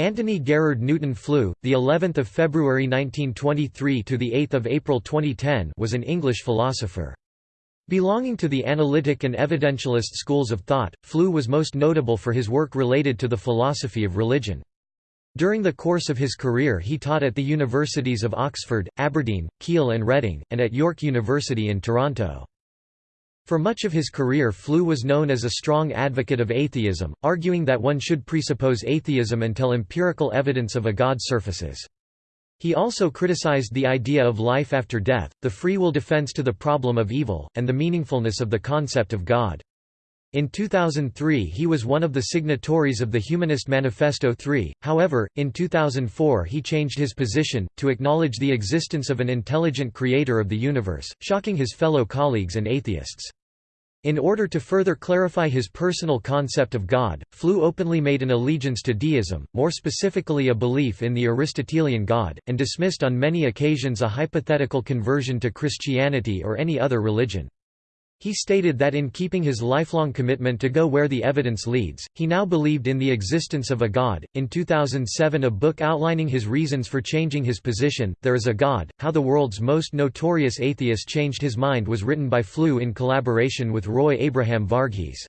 Antony Garrard Newton Flew, the 11th of February 1923 to the 8th of April 2010, was an English philosopher. Belonging to the analytic and evidentialist schools of thought, Flew was most notable for his work related to the philosophy of religion. During the course of his career he taught at the universities of Oxford, Aberdeen, Keele and Reading, and at York University in Toronto. For much of his career Flew was known as a strong advocate of atheism, arguing that one should presuppose atheism until empirical evidence of a god surfaces. He also criticized the idea of life after death, the free will defense to the problem of evil, and the meaningfulness of the concept of God. In 2003 he was one of the signatories of the Humanist Manifesto 3, however, in 2004 he changed his position, to acknowledge the existence of an intelligent creator of the universe, shocking his fellow colleagues and atheists. In order to further clarify his personal concept of God, Flew openly made an allegiance to deism, more specifically a belief in the Aristotelian God, and dismissed on many occasions a hypothetical conversion to Christianity or any other religion. He stated that in keeping his lifelong commitment to go where the evidence leads, he now believed in the existence of a God. In 2007, a book outlining his reasons for changing his position, There is a God How the World's Most Notorious Atheist Changed His Mind, was written by Flew in collaboration with Roy Abraham Varghese.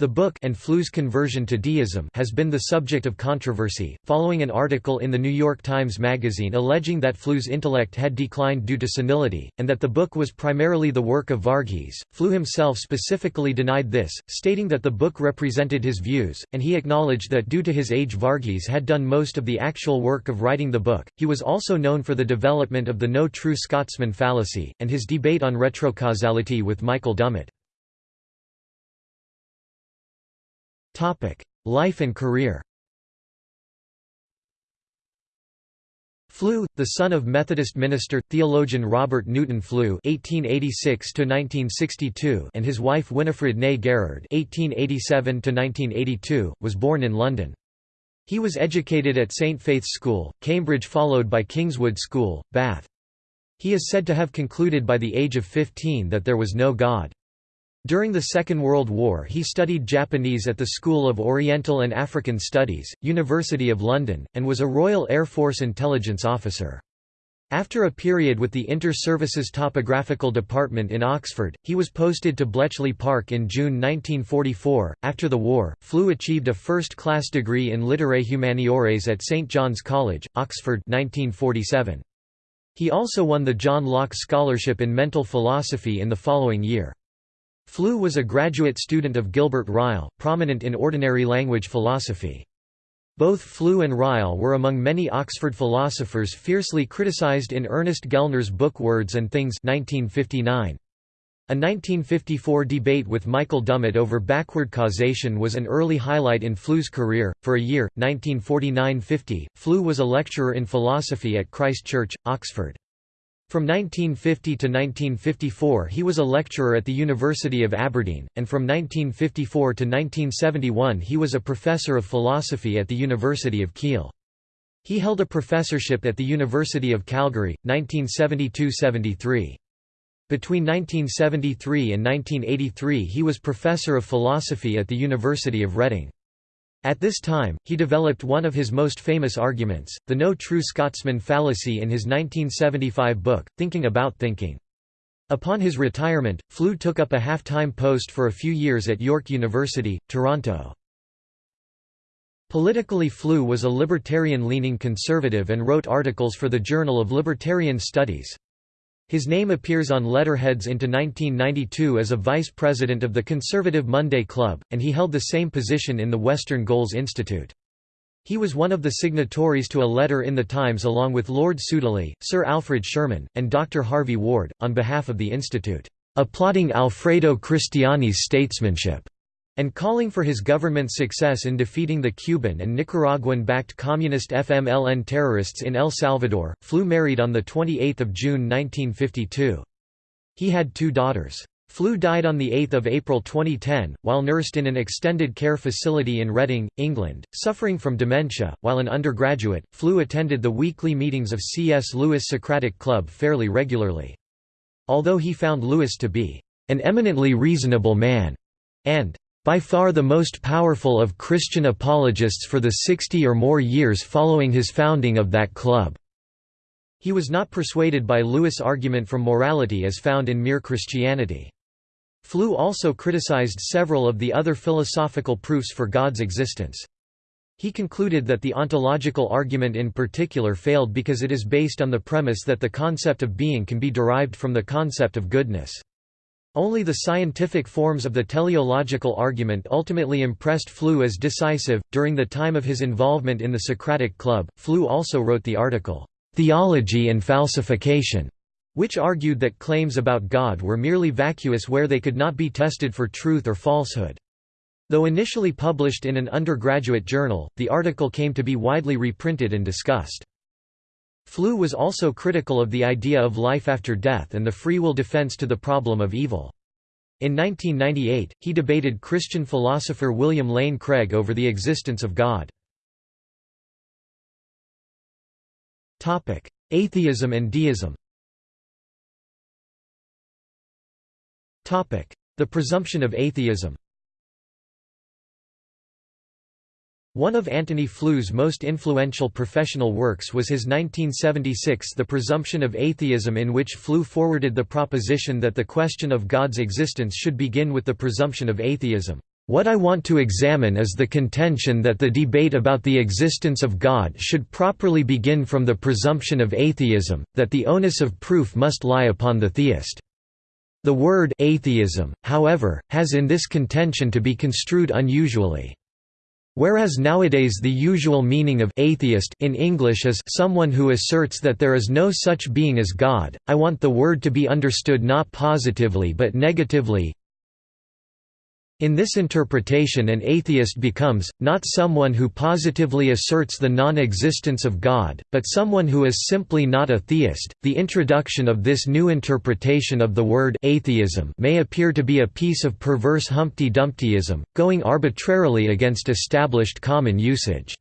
The book and Flew's conversion to deism has been the subject of controversy, following an article in the New York Times Magazine alleging that Flew's intellect had declined due to senility, and that the book was primarily the work of Varghese. Flew himself specifically denied this, stating that the book represented his views, and he acknowledged that due to his age Varghese had done most of the actual work of writing the book. He was also known for the development of the no true Scotsman fallacy, and his debate on retrocausality with Michael Dummett. Life and career Flew, the son of Methodist minister, theologian Robert Newton Flew (1886–1962) and his wife Winifred née Garrard (1887–1982), was born in London. He was educated at St Faith's School, Cambridge followed by Kingswood School, Bath. He is said to have concluded by the age of 15 that there was no God. During the Second World War he studied Japanese at the School of Oriental and African Studies, University of London, and was a Royal Air Force intelligence officer. After a period with the Inter-Services Topographical Department in Oxford, he was posted to Bletchley Park in June 1944. After the war, Flew achieved a first-class degree in Literae Humaniores at St John's College, Oxford 1947. He also won the John Locke Scholarship in Mental Philosophy in the following year. Flew was a graduate student of Gilbert Ryle, prominent in ordinary language philosophy. Both Flew and Ryle were among many Oxford philosophers fiercely criticized in Ernest Gellner's book Words and Things 1959. A 1954 debate with Michael Dummett over backward causation was an early highlight in Flew's career. For a year, 1949–50, Flew was a lecturer in philosophy at Christ Church, Oxford. From 1950 to 1954 he was a lecturer at the University of Aberdeen, and from 1954 to 1971 he was a professor of philosophy at the University of Keele. He held a professorship at the University of Calgary, 1972–73. Between 1973 and 1983 he was professor of philosophy at the University of Reading. At this time, he developed one of his most famous arguments, the no true Scotsman fallacy in his 1975 book, Thinking About Thinking. Upon his retirement, Flew took up a half-time post for a few years at York University, Toronto. Politically Flew was a libertarian-leaning conservative and wrote articles for the Journal of Libertarian Studies. His name appears on letterheads into 1992 as a vice president of the conservative Monday Club, and he held the same position in the Western Goals Institute. He was one of the signatories to a letter in the Times along with Lord Sudeley, Sir Alfred Sherman, and Dr. Harvey Ward, on behalf of the Institute, applauding Alfredo Cristiani's statesmanship and calling for his government's success in defeating the Cuban and Nicaraguan-backed communist FMLN terrorists in El Salvador. Flew married on 28 June 1952. He had two daughters. Flew died on 8 April 2010, while nursed in an extended care facility in Reading, England, suffering from dementia. While an undergraduate, Flew attended the weekly meetings of C.S. Lewis Socratic Club fairly regularly. Although he found Lewis to be an eminently reasonable man, and by far the most powerful of Christian apologists for the 60 or more years following his founding of that club." He was not persuaded by Lewis' argument from morality as found in Mere Christianity. Flew also criticized several of the other philosophical proofs for God's existence. He concluded that the ontological argument in particular failed because it is based on the premise that the concept of being can be derived from the concept of goodness. Only the scientific forms of the teleological argument ultimately impressed Flew as decisive. During the time of his involvement in the Socratic Club, Flew also wrote the article, Theology and Falsification, which argued that claims about God were merely vacuous where they could not be tested for truth or falsehood. Though initially published in an undergraduate journal, the article came to be widely reprinted and discussed. Flew was also critical of the idea of life after death and the free will defense to the problem of evil. In 1998, he debated Christian philosopher William Lane Craig over the existence of God. Atheism and deism The presumption of atheism One of Antony Flew's most influential professional works was his 1976 The Presumption of Atheism in which Flew forwarded the proposition that the question of God's existence should begin with the presumption of atheism. What I want to examine is the contention that the debate about the existence of God should properly begin from the presumption of atheism, that the onus of proof must lie upon the theist. The word atheism, however, has in this contention to be construed unusually. Whereas nowadays the usual meaning of atheist in English is someone who asserts that there is no such being as God, I want the word to be understood not positively but negatively, in this interpretation an atheist becomes, not someone who positively asserts the non-existence of God, but someone who is simply not a theist. The introduction of this new interpretation of the word atheism may appear to be a piece of perverse Humpty Dumptyism, going arbitrarily against established common usage.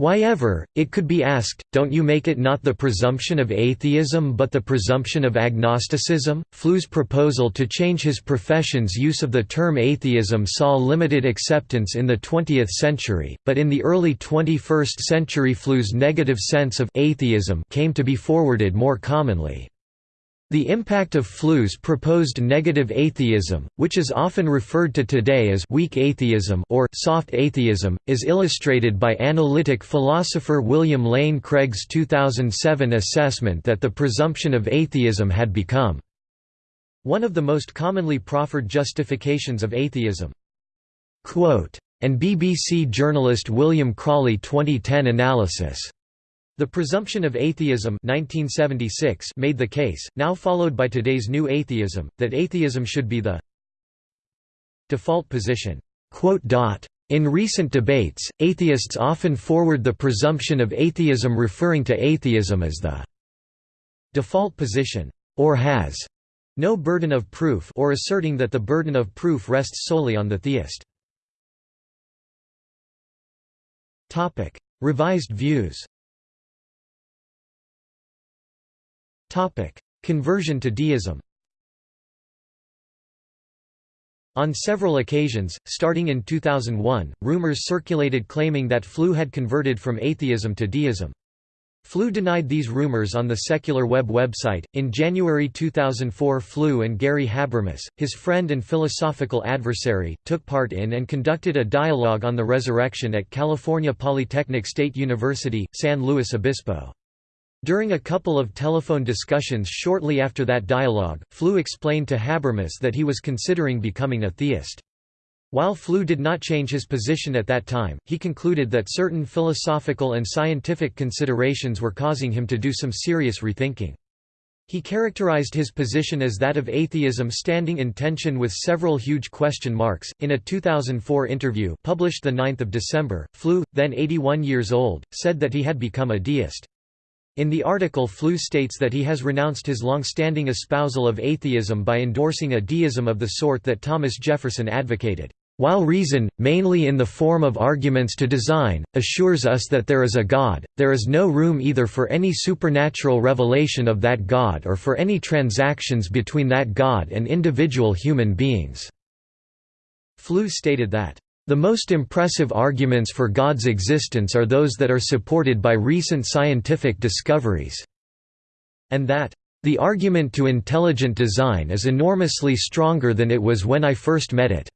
Why ever, it could be asked, don't you make it not the presumption of atheism but the presumption of agnosticism? Flew's proposal to change his profession's use of the term atheism saw limited acceptance in the 20th century, but in the early 21st century Flew's negative sense of atheism came to be forwarded more commonly. The impact of Flew's proposed negative atheism, which is often referred to today as weak atheism or soft atheism, is illustrated by analytic philosopher William Lane Craig's 2007 assessment that the presumption of atheism had become one of the most commonly proffered justifications of atheism. Quote, and BBC journalist William Crawley 2010 analysis the Presumption of Atheism 1976 made the case, now followed by today's New Atheism, that atheism should be the default position. In recent debates, atheists often forward the presumption of atheism referring to atheism as the default position, or has no burden of proof or asserting that the burden of proof rests solely on the theist. Revised views Conversion to deism On several occasions, starting in 2001, rumors circulated claiming that Flew had converted from atheism to deism. Flew denied these rumors on the Secular Web website. In January 2004, Flew and Gary Habermas, his friend and philosophical adversary, took part in and conducted a dialogue on the resurrection at California Polytechnic State University, San Luis Obispo. During a couple of telephone discussions shortly after that dialogue, Flew explained to Habermas that he was considering becoming a theist. While Flew did not change his position at that time, he concluded that certain philosophical and scientific considerations were causing him to do some serious rethinking. He characterized his position as that of atheism standing in tension with several huge question marks. In a 2004 interview published the 9th of December, Flew, then 81 years old, said that he had become a deist. In the article Flew states that he has renounced his long-standing espousal of atheism by endorsing a deism of the sort that Thomas Jefferson advocated. While reason, mainly in the form of arguments to design, assures us that there is a God, there is no room either for any supernatural revelation of that God or for any transactions between that God and individual human beings. Flew stated that, "...the most impressive arguments for God's existence are those that are supported by recent scientific discoveries," and that, "...the argument to intelligent design is enormously stronger than it was when I first met it."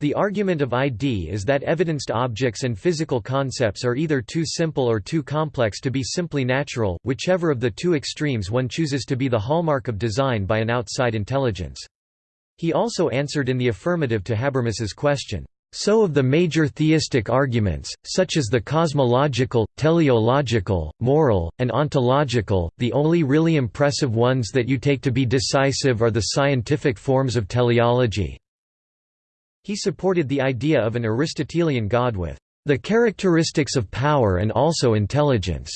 The argument of ID is that evidenced objects and physical concepts are either too simple or too complex to be simply natural, whichever of the two extremes one chooses to be the hallmark of design by an outside intelligence. He also answered in the affirmative to Habermas's question, "...so of the major theistic arguments, such as the cosmological, teleological, moral, and ontological, the only really impressive ones that you take to be decisive are the scientific forms of teleology, he supported the idea of an Aristotelian God with the characteristics of power and also intelligence,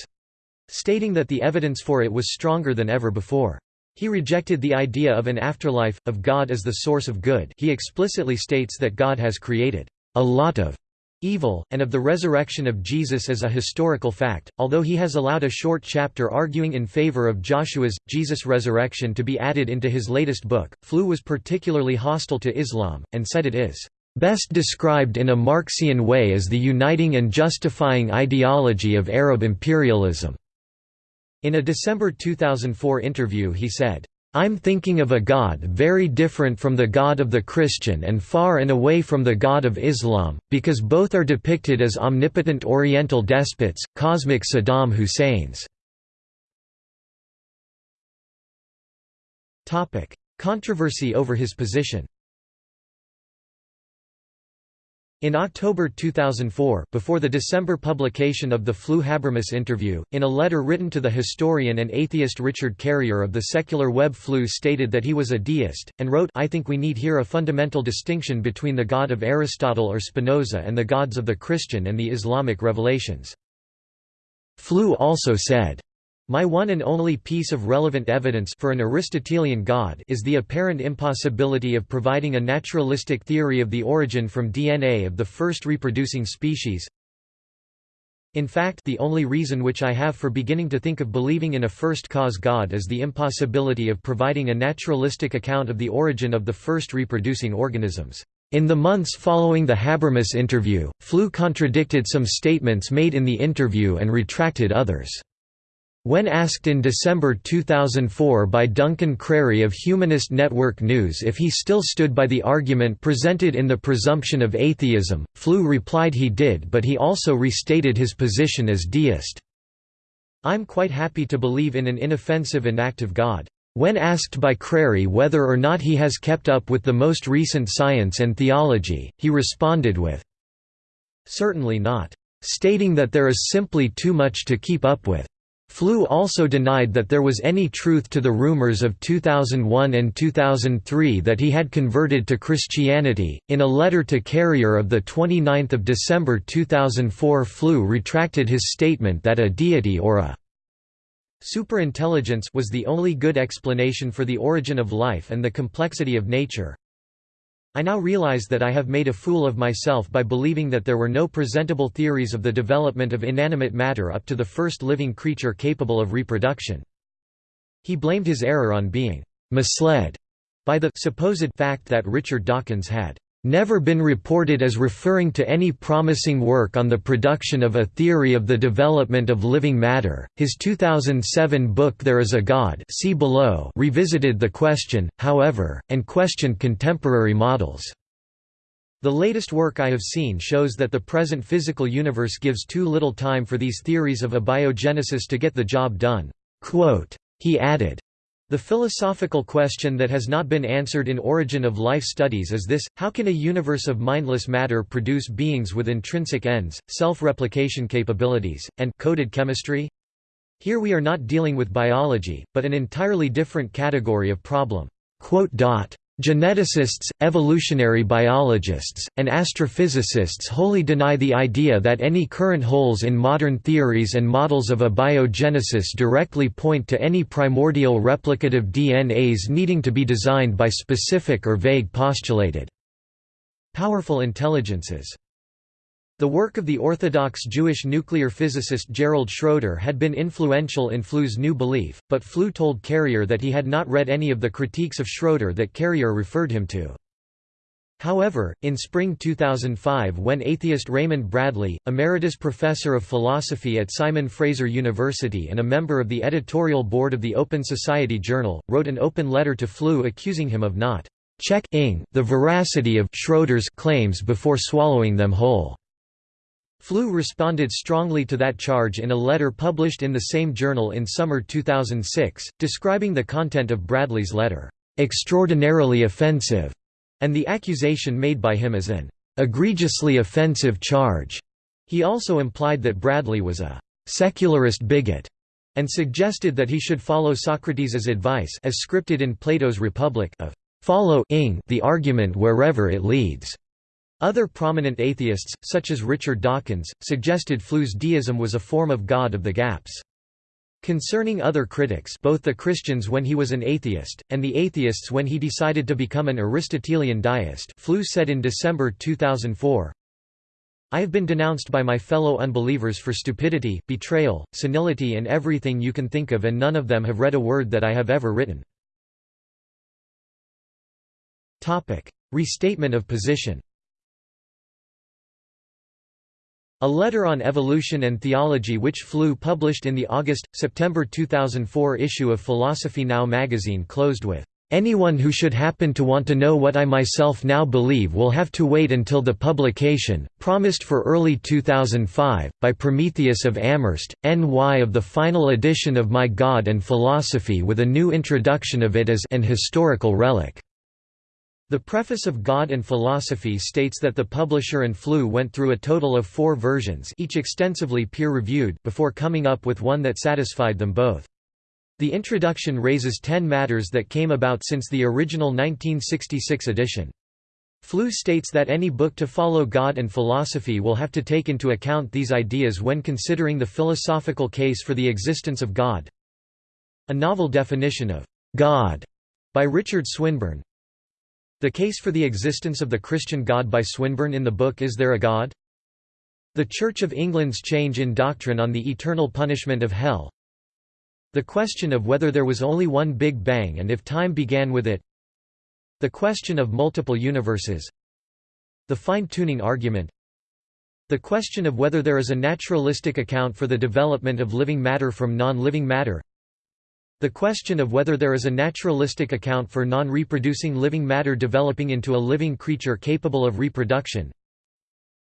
stating that the evidence for it was stronger than ever before. He rejected the idea of an afterlife, of God as the source of good he explicitly states that God has created a lot of evil, and of the resurrection of Jesus as a historical fact, although he has allowed a short chapter arguing in favor of Joshua's, Jesus' resurrection to be added into his latest book. Flew was particularly hostile to Islam, and said it is best described in a Marxian way as the uniting and justifying ideology of Arab imperialism. In a December 2004 interview he said, I'm thinking of a God very different from the God of the Christian and far and away from the God of Islam, because both are depicted as omnipotent Oriental despots, cosmic Saddam Husseins. Controversy over his position In October 2004, before the December publication of the Flew-Habermas interview, in a letter written to the historian and atheist Richard Carrier of the secular web Flew stated that he was a deist, and wrote I think we need here a fundamental distinction between the God of Aristotle or Spinoza and the gods of the Christian and the Islamic revelations. Flew also said, my one and only piece of relevant evidence for an Aristotelian God is the apparent impossibility of providing a naturalistic theory of the origin from DNA of the first reproducing species. In fact the only reason which I have for beginning to think of believing in a first-cause God is the impossibility of providing a naturalistic account of the origin of the first reproducing organisms. In the months following the Habermas interview, Flew contradicted some statements made in the interview and retracted others. When asked in December 2004 by Duncan Crary of Humanist Network News if he still stood by the argument presented in the presumption of atheism, Flew replied he did but he also restated his position as deist. I'm quite happy to believe in an inoffensive and active God. When asked by Crary whether or not he has kept up with the most recent science and theology, he responded with, Certainly not. Stating that there is simply too much to keep up with. Flew also denied that there was any truth to the rumors of 2001 and 2003 that he had converted to Christianity. In a letter to Carrier of the 29th of December 2004, Flew retracted his statement that a deity or a superintelligence was the only good explanation for the origin of life and the complexity of nature. I now realize that I have made a fool of myself by believing that there were no presentable theories of the development of inanimate matter up to the first living creature capable of reproduction. He blamed his error on being misled by the supposed fact that Richard Dawkins had never been reported as referring to any promising work on the production of a theory of the development of living matter. His 2007 book There is a God see below revisited the question, however, and questioned contemporary models. The latest work I have seen shows that the present physical universe gives too little time for these theories of abiogenesis to get the job done. Quote, he added, the philosophical question that has not been answered in Origin of Life studies is this, how can a universe of mindless matter produce beings with intrinsic ends, self-replication capabilities, and coded chemistry? Here we are not dealing with biology, but an entirely different category of problem. Geneticists, evolutionary biologists, and astrophysicists wholly deny the idea that any current holes in modern theories and models of abiogenesis directly point to any primordial replicative DNAs needing to be designed by specific or vague postulated powerful intelligences. The work of the Orthodox Jewish nuclear physicist Gerald Schroeder had been influential in Flew's new belief, but Flew told Carrier that he had not read any of the critiques of Schroeder that Carrier referred him to. However, in spring 2005 when atheist Raymond Bradley, emeritus professor of philosophy at Simon Fraser University and a member of the editorial board of the Open Society Journal, wrote an open letter to Flew accusing him of not checking the veracity of Schroeder's claims before swallowing them whole. Flew responded strongly to that charge in a letter published in the same journal in summer 2006, describing the content of Bradley's letter, "...extraordinarily offensive", and the accusation made by him as an egregiously offensive charge. He also implied that Bradley was a secularist bigot and suggested that he should follow Socrates' advice as scripted in Plato's Republic of follow the argument wherever it leads. Other prominent atheists, such as Richard Dawkins, suggested Flew's deism was a form of God of the gaps. Concerning other critics both the Christians when he was an atheist, and the atheists when he decided to become an Aristotelian deist Flew said in December 2004, I have been denounced by my fellow unbelievers for stupidity, betrayal, senility and everything you can think of and none of them have read a word that I have ever written. Restatement of position A letter on evolution and theology which Flew published in the August-September 2004 issue of Philosophy Now magazine closed with, "...anyone who should happen to want to know what I myself now believe will have to wait until the publication, promised for early 2005, by Prometheus of Amherst, NY of the final edition of My God and Philosophy with a new introduction of it as an historical relic." The preface of God and Philosophy states that the publisher and Flew went through a total of four versions each extensively peer-reviewed before coming up with one that satisfied them both. The introduction raises ten matters that came about since the original 1966 edition. Flew states that any book to follow God and philosophy will have to take into account these ideas when considering the philosophical case for the existence of God. A novel definition of God by Richard Swinburne, the case for the existence of the Christian God by Swinburne in the book Is There a God? The Church of England's change in doctrine on the eternal punishment of hell. The question of whether there was only one Big Bang and if time began with it. The question of multiple universes. The fine-tuning argument. The question of whether there is a naturalistic account for the development of living matter from non-living matter the question of whether there is a naturalistic account for non-reproducing living matter developing into a living creature capable of reproduction.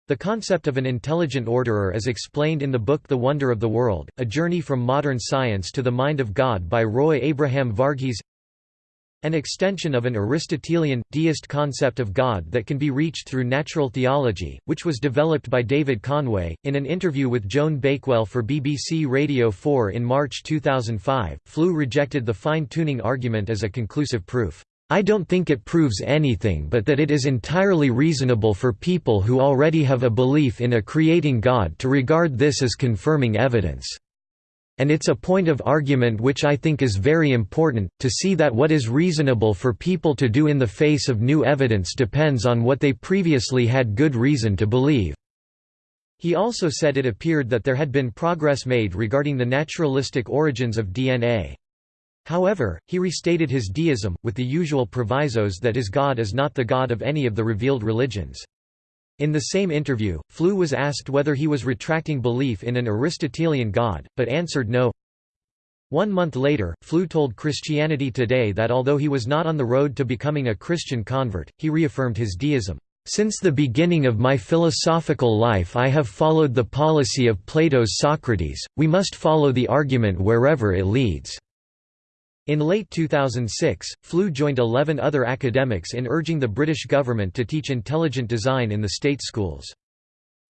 The concept of an intelligent orderer as explained in the book The Wonder of the World, A Journey from Modern Science to the Mind of God by Roy Abraham Varghese an extension of an Aristotelian, deist concept of God that can be reached through natural theology, which was developed by David Conway. In an interview with Joan Bakewell for BBC Radio 4 in March 2005, Flew rejected the fine tuning argument as a conclusive proof. I don't think it proves anything but that it is entirely reasonable for people who already have a belief in a creating God to regard this as confirming evidence and it's a point of argument which I think is very important, to see that what is reasonable for people to do in the face of new evidence depends on what they previously had good reason to believe." He also said it appeared that there had been progress made regarding the naturalistic origins of DNA. However, he restated his deism, with the usual provisos that his God is not the God of any of the revealed religions. In the same interview, Flew was asked whether he was retracting belief in an Aristotelian God, but answered no. One month later, Flew told Christianity Today that although he was not on the road to becoming a Christian convert, he reaffirmed his deism. Since the beginning of my philosophical life I have followed the policy of Plato's Socrates, we must follow the argument wherever it leads. In late 2006, Flew joined 11 other academics in urging the British government to teach intelligent design in the state schools.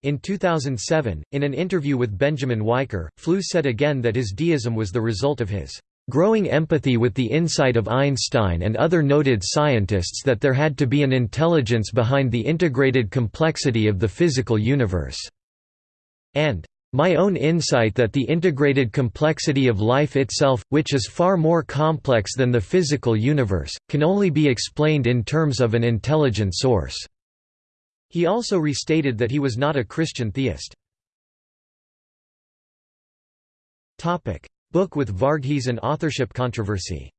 In 2007, in an interview with Benjamin Wiker, Flew said again that his deism was the result of his growing empathy with the insight of Einstein and other noted scientists that there had to be an intelligence behind the integrated complexity of the physical universe", and my own insight that the integrated complexity of life itself, which is far more complex than the physical universe, can only be explained in terms of an intelligent source." He also restated that he was not a Christian theist. Book with Varghese and authorship controversy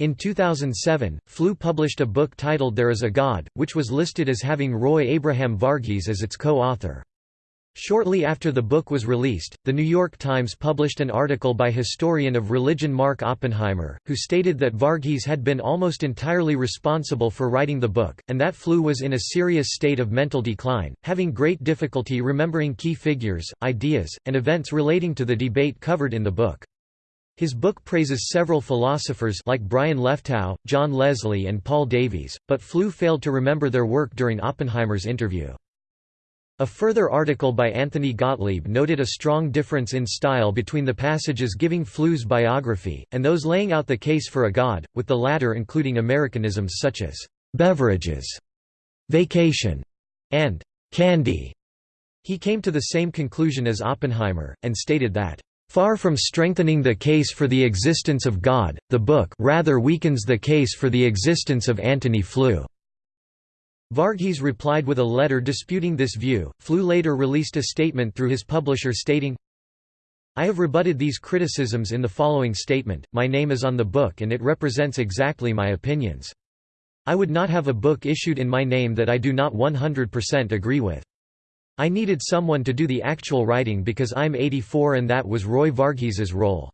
In 2007, Flew published a book titled There is a God, which was listed as having Roy Abraham Varghese as its co-author. Shortly after the book was released, The New York Times published an article by historian of religion Mark Oppenheimer, who stated that Varghese had been almost entirely responsible for writing the book, and that Flew was in a serious state of mental decline, having great difficulty remembering key figures, ideas, and events relating to the debate covered in the book. His book praises several philosophers like Brian Leftow, John Leslie and Paul Davies, but Flew failed to remember their work during Oppenheimer's interview. A further article by Anthony Gottlieb noted a strong difference in style between the passages giving Flew's biography, and those laying out the case for a god, with the latter including Americanisms such as «beverages», «vacation» and «candy». He came to the same conclusion as Oppenheimer, and stated that Far from strengthening the case for the existence of God, the book rather weakens the case for the existence of Antony Flew. Varghese replied with a letter disputing this view. Flew later released a statement through his publisher stating, I have rebutted these criticisms in the following statement, my name is on the book and it represents exactly my opinions. I would not have a book issued in my name that I do not 100% agree with. I needed someone to do the actual writing because I'm 84 and that was Roy Varghese's role.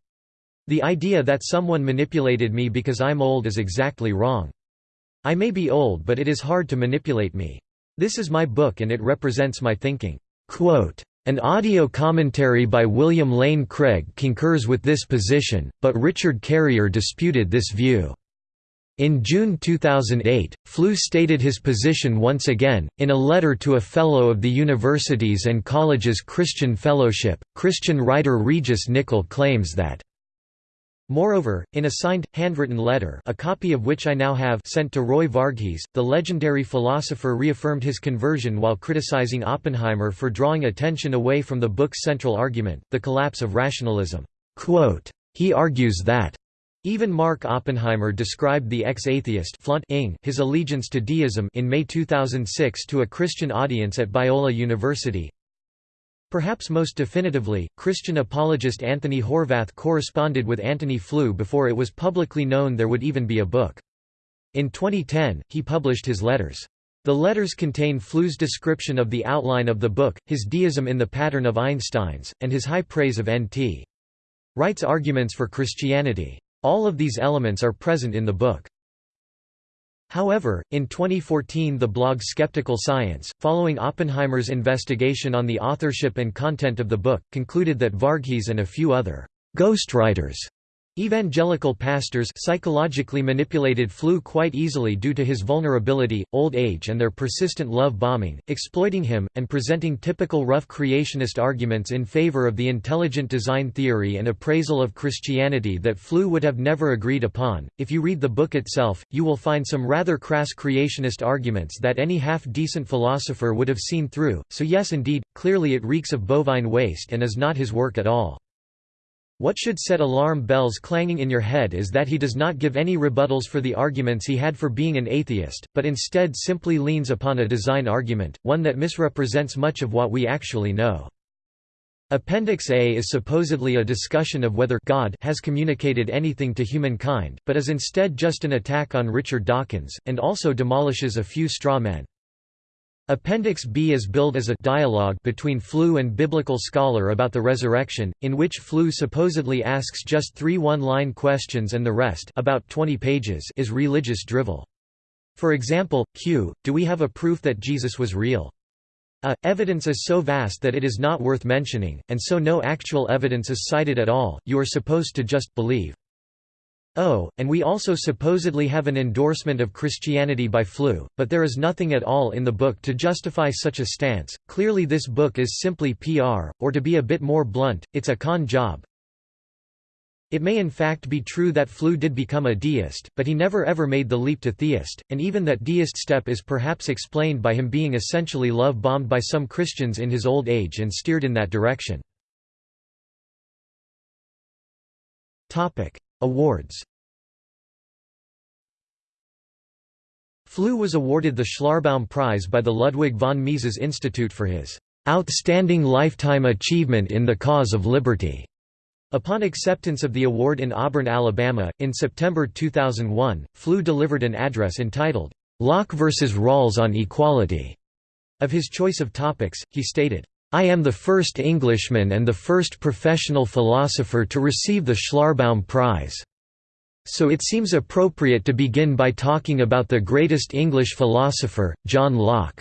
The idea that someone manipulated me because I'm old is exactly wrong. I may be old but it is hard to manipulate me. This is my book and it represents my thinking." Quote, an audio commentary by William Lane Craig concurs with this position, but Richard Carrier disputed this view. In June 2008, Flew stated his position once again, in a letter to a Fellow of the Universities and Colleges Christian Fellowship. Christian writer Regis Nicoll claims that Moreover, in a signed, handwritten letter a copy of which I now have sent to Roy Varghese, the legendary philosopher reaffirmed his conversion while criticizing Oppenheimer for drawing attention away from the book's central argument, the collapse of rationalism. Quote, he argues that even Mark Oppenheimer described the ex-atheist his allegiance to deism in May 2006 to a Christian audience at Biola University, Perhaps most definitively, Christian apologist Anthony Horvath corresponded with Antony Flew before it was publicly known there would even be a book. In 2010, he published his letters. The letters contain Flew's description of the outline of the book, his deism in the pattern of Einstein's, and his high praise of N.T. Wright's arguments for Christianity. All of these elements are present in the book. However, in 2014 the blog Skeptical Science, following Oppenheimer's investigation on the authorship and content of the book, concluded that Varghese and a few other ghostwriters Evangelical pastors psychologically manipulated Flew quite easily due to his vulnerability, old age and their persistent love bombing, exploiting him, and presenting typical rough creationist arguments in favor of the intelligent design theory and appraisal of Christianity that Flew would have never agreed upon. If you read the book itself, you will find some rather crass creationist arguments that any half-decent philosopher would have seen through, so yes indeed, clearly it reeks of bovine waste and is not his work at all. What should set alarm bells clanging in your head is that he does not give any rebuttals for the arguments he had for being an atheist, but instead simply leans upon a design argument, one that misrepresents much of what we actually know. Appendix A is supposedly a discussion of whether God has communicated anything to humankind, but is instead just an attack on Richard Dawkins, and also demolishes a few straw men. Appendix B is billed as a dialogue between Flew and biblical scholar about the resurrection, in which Flew supposedly asks just three one-line questions and the rest about 20 pages is religious drivel. For example, Q, do we have a proof that Jesus was real? A, evidence is so vast that it is not worth mentioning, and so no actual evidence is cited at all, you are supposed to just believe. Oh, and we also supposedly have an endorsement of Christianity by Flew, but there is nothing at all in the book to justify such a stance. Clearly, this book is simply PR, or to be a bit more blunt, it's a con job. It may in fact be true that Flew did become a deist, but he never ever made the leap to theist, and even that deist step is perhaps explained by him being essentially love bombed by some Christians in his old age and steered in that direction. Awards Flew was awarded the Schlarbaum Prize by the Ludwig von Mises Institute for his "...outstanding lifetime achievement in the cause of liberty." Upon acceptance of the award in Auburn, Alabama, in September 2001, Flew delivered an address entitled, "'Locke vs. Rawls on Equality'". Of his choice of topics, he stated, "'I am the first Englishman and the first professional philosopher to receive the Schlarbaum Prize. So it seems appropriate to begin by talking about the greatest English philosopher, John Locke."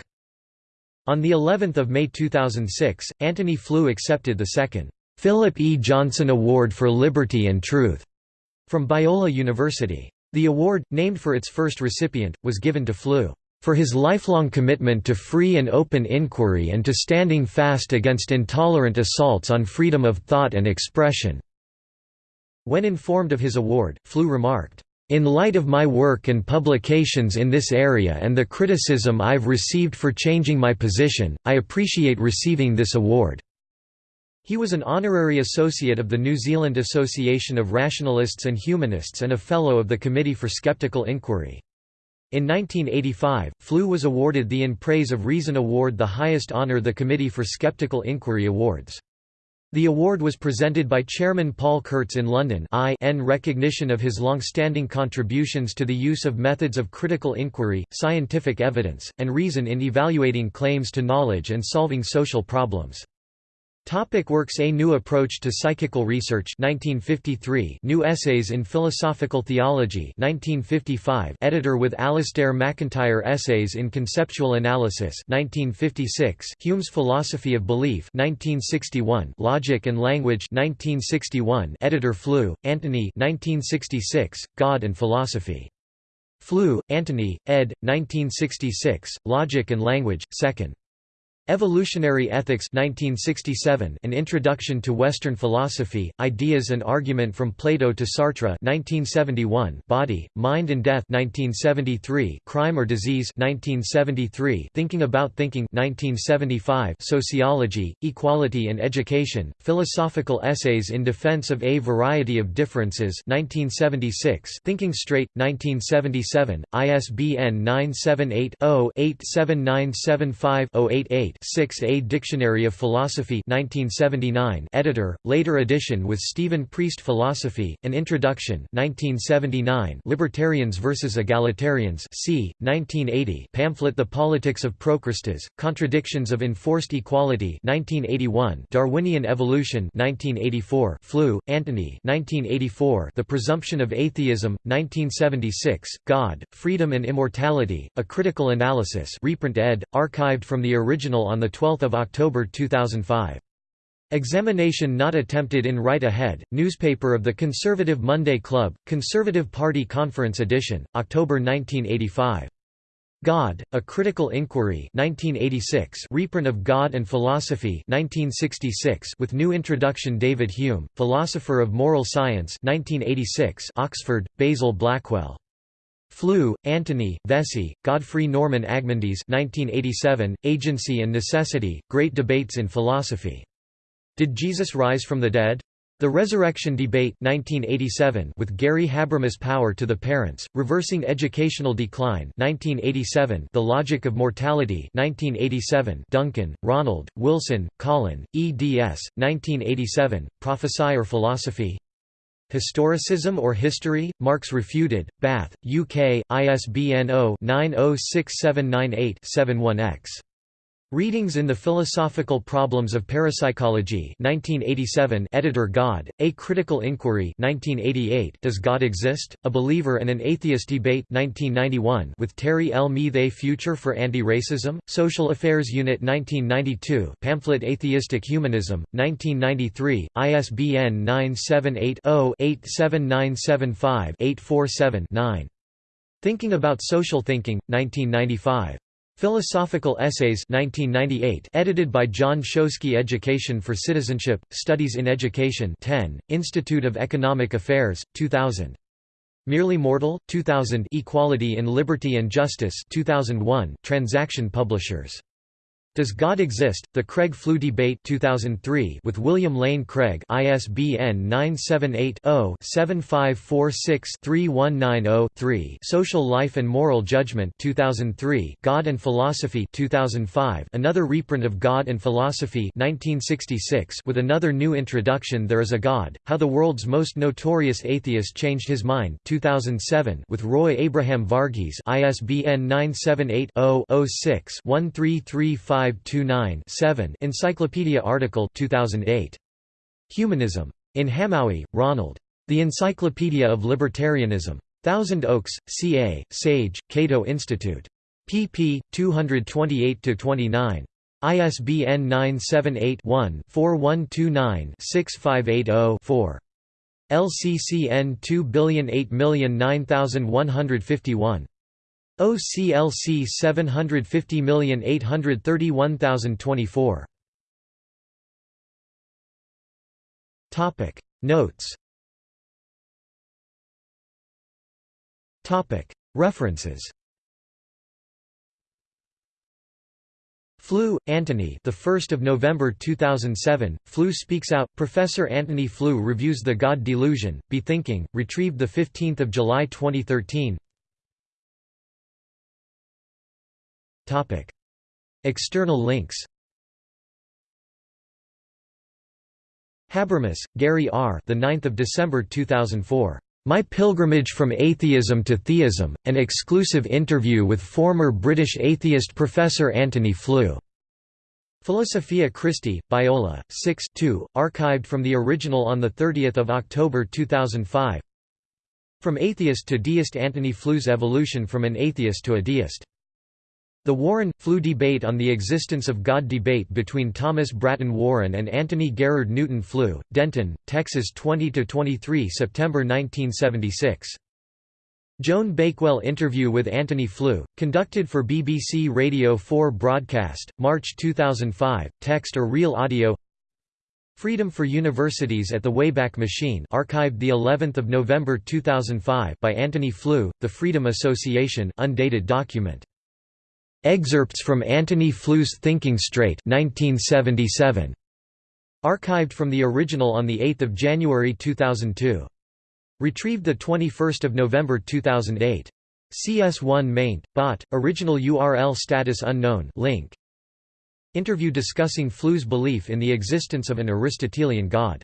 On the 11th of May 2006, Antony Flew accepted the second Philip E. Johnson Award for Liberty and Truth from Biola University. The award, named for its first recipient, was given to Flew for his lifelong commitment to free and open inquiry and to standing fast against intolerant assaults on freedom of thought and expression." When informed of his award, Flew remarked, in light of my work and publications in this area and the criticism I've received for changing my position, I appreciate receiving this award." He was an honorary associate of the New Zealand Association of Rationalists and Humanists and a Fellow of the Committee for Skeptical Inquiry. In 1985, Flew was awarded the In Praise of Reason Award the highest honour the Committee for Skeptical Inquiry awards. The award was presented by Chairman Paul Kurtz in London in recognition of his long-standing contributions to the use of methods of critical inquiry, scientific evidence, and reason in evaluating claims to knowledge and solving social problems. Topic works A New Approach to Psychical Research 1953 New Essays in Philosophical Theology 1955 Editor with Alasdair MacIntyre Essays in Conceptual Analysis 1956 Hume's Philosophy of Belief 1961 Logic and Language 1961 Editor Flew, Antony 1966 God and Philosophy. Flew, Antony, ed. 1966 Logic and Language 2nd Evolutionary Ethics 1967 An Introduction to Western Philosophy, Ideas and Argument from Plato to Sartre 1971 Body, Mind and Death 1973 Crime or Disease 1973 Thinking About Thinking 1975 Sociology, Equality and Education, Philosophical Essays in Defense of a Variety of Differences 1976 Thinking Straight, 1977, ISBN 978 0 87975 088 6 A Dictionary of Philosophy 1979 editor, later edition with Stephen Priest Philosophy, An Introduction 1979 Libertarians vs. Egalitarians c. 1980 pamphlet The Politics of Procrustes, Contradictions of Enforced Equality 1981 Darwinian Evolution 1984 Flew, Antony 1984 The Presumption of Atheism, 1976, God, Freedom and Immortality, A Critical Analysis reprint ed., archived from the original on 12 October 2005. Examination not attempted in Right Ahead, newspaper of the Conservative Monday Club, Conservative Party Conference edition, October 1985. God, A Critical Inquiry 1986 reprint of God and Philosophy 1966 with new introduction David Hume, Philosopher of Moral Science 1986 Oxford, Basil Blackwell Flew, Antony, Vesey, Godfrey Norman Agmondes 1987, Agency and Necessity, Great Debates in Philosophy. Did Jesus Rise from the Dead? The Resurrection Debate 1987 with Gary Habermas Power to the Parents, Reversing Educational Decline 1987 The Logic of Mortality 1987 Duncan, Ronald, Wilson, Colin, eds. 1987, Prophesy or Philosophy Historicism or History? Marx Refuted, Bath, UK, ISBN 0-906798-71-X. Readings in the Philosophical Problems of Parapsychology 1987 Editor God, A Critical Inquiry 1988 Does God Exist? A Believer and an Atheist Debate 1991 with Terry L. Miethe Future for Anti-Racism, Social Affairs Unit 1992 Pamphlet Atheistic Humanism, 1993, ISBN 978 0 87975 847 9. Thinking About Social Thinking, 1995. Philosophical Essays 1998 edited by John Shosky Education for Citizenship, Studies in Education 10, Institute of Economic Affairs, 2000. Merely Mortal, 2000 Equality in Liberty and Justice 2001, Transaction Publishers Does God Exist? The Craig Flew Debate 2003 with William Lane Craig ISBN 978-0-7546-3190-3 Social Life and Moral Judgment 2003 God and Philosophy 2005 Another reprint of God and Philosophy 1966 with another new introduction There is a God, How the World's Most Notorious Atheist Changed His Mind 2007 with Roy Abraham Varghese ISBN 978 0 6 1335 529 Encyclopedia article 2008. Humanism. In Hamowy, Ronald. The Encyclopedia of Libertarianism. Thousand Oaks, CA, Sage, Cato Institute. pp. 228–29. ISBN 978-1-4129-6580-4. LCCN 2008909151. OCLC 750831024. Topic Notes Topic References Flew, Antony. The 1st of November 2007. Flew speaks out. Professor Antony Flew reviews The God Delusion. Be Thinking. Retrieved the 15th of July 2013. External links Habermas, Gary R. The 9th of December 2004. My Pilgrimage from Atheism to Theism: An exclusive interview with former British atheist Professor Antony Flew. Philosophia Christi, Biola, 6 2, archived from the original on 30 October 2005 From Atheist to Deist Antony Flew's Evolution from an Atheist to a Deist the Warren Flew debate on the existence of God debate between Thomas Bratton Warren and Antony Garrard Newton Flew, Denton, Texas 20–23 September 1976. Joan Bakewell interview with Antony Flew, conducted for BBC Radio 4 broadcast, March 2005, text or real audio Freedom for Universities at the Wayback Machine archived the 11th of November 2005 by Antony Flew, The Freedom Association undated document Excerpts from Antony Flew's Thinking Straight 1977. Archived from the original on 8 January 2002. Retrieved 21 November 2008. CS1 maint, bot, original URL status unknown link. Interview discussing Flew's belief in the existence of an Aristotelian God